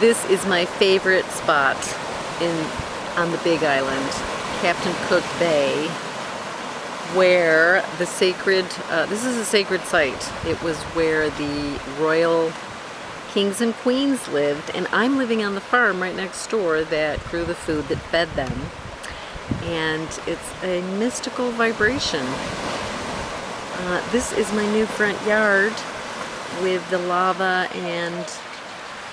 This is my favorite spot in on the Big Island, Captain Cook Bay, where the sacred, uh, this is a sacred site. It was where the royal kings and queens lived, and I'm living on the farm right next door that grew the food that fed them. And it's a mystical vibration. Uh, this is my new front yard with the lava and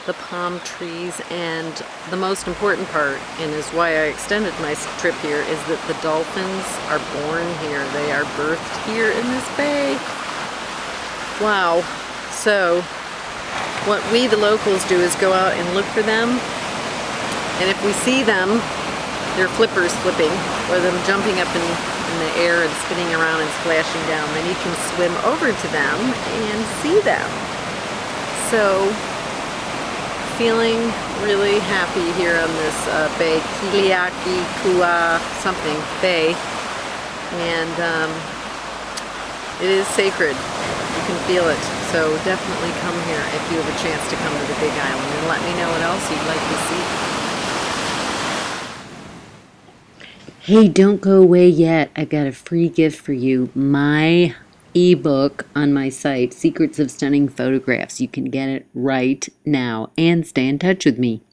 the palm trees and the most important part and is why I extended my trip here is that the dolphins are born here. They are birthed here in this bay. Wow. So what we the locals do is go out and look for them and if we see them their flippers flipping or them jumping up in, in the air and spinning around and splashing down then you can swim over to them and see them. So feeling really happy here on this uh, bay, Kiliaki Kua something bay, and um, it is sacred. You can feel it. So definitely come here if you have a chance to come to the Big Island and let me know what else you'd like to see. Hey, don't go away yet. I've got a free gift for you. My ebook on my site, Secrets of Stunning Photographs. You can get it right now and stay in touch with me.